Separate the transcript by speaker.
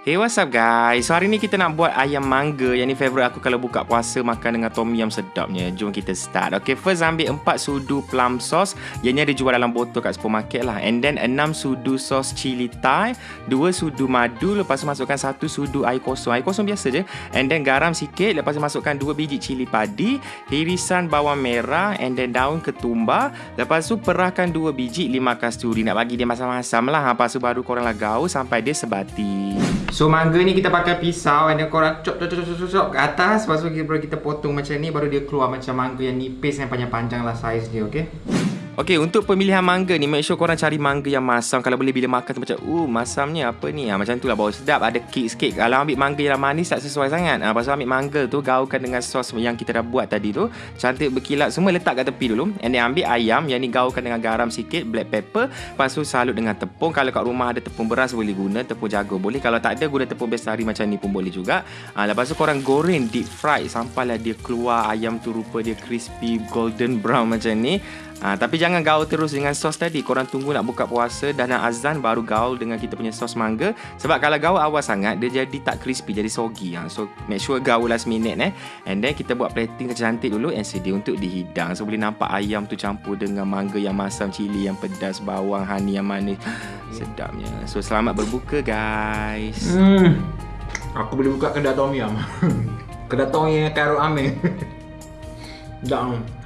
Speaker 1: Hey what's up guys? So hari ni kita nak buat ayam mangga. Yang ni favourite aku kalau buka puasa Makan dengan tom yum sedapnya. Jom kita start. Okay first ambil 4 sudu plum sauce. Yang ni ada jual dalam botol kat supermarket lah. And then 6 sudu sos cili thai 2 sudu madu Lepas tu masukkan 1 sudu air kosong. Air kosong biasa je. And then garam sikit Lepas tu masukkan 2 biji cili padi Irisan bawang merah And then daun ketumbar. Lepas tu perahkan 2 biji 5 kasturi. Nak bagi dia masam-masam lah. Lepas tu baru korang lah gaul Sampai dia sebati So mangga ni kita pakai pisau and then korang chop chop chop chop chop ke atas lepas tu kita, kita potong macam ni baru dia keluar macam mangga yang nipis yang panjang-panjang lah saiz dia okey. Okey, untuk pemilihan mangga ni make sure korang cari mangga yang masam kalau boleh bila makan tu macam uh masamnya apa ni? Ha, macam tu lah bau sedap ada kick sikit. Kalau ambil mangga yang manis tak sesuai sangat. Ha, lepas tu ambil mangga tu gaulkan dengan sos yang kita dah buat tadi tu. Cantik berkilat semua letak kat tepi dulu. And then ambil ayam yang ni gaulkan dengan garam sikit, black pepper. Lepas tu salut dengan tepung. Kalau kat rumah ada tepung beras boleh guna, tepung jago boleh. Kalau tak ada guna tepung bestari macam ni pun boleh juga. Ha, lepas tu korang goreng deep fry sampailah dia keluar ayam tu rupa dia crispy golden brown macam ni. Ha, tapi jangan gaul terus dengan sos tadi. Korang tunggu nak buka puasa dan nak azan baru gaul dengan kita punya sos mangga. Sebab kalau gaul awal sangat dia jadi tak crispy, jadi soggy. Ha. So make sure gaul last minute eh. And then kita buat plating cantik dulu and sedia untuk dihidang. So boleh nampak ayam tu campur dengan mangga yang masam, cili yang pedas, bawang, honey yang manis. Sedapnya. So selamat berbuka guys.
Speaker 2: Hmm. Aku boleh buka kedai tom yum. kedai tom yang karo ame. Dah.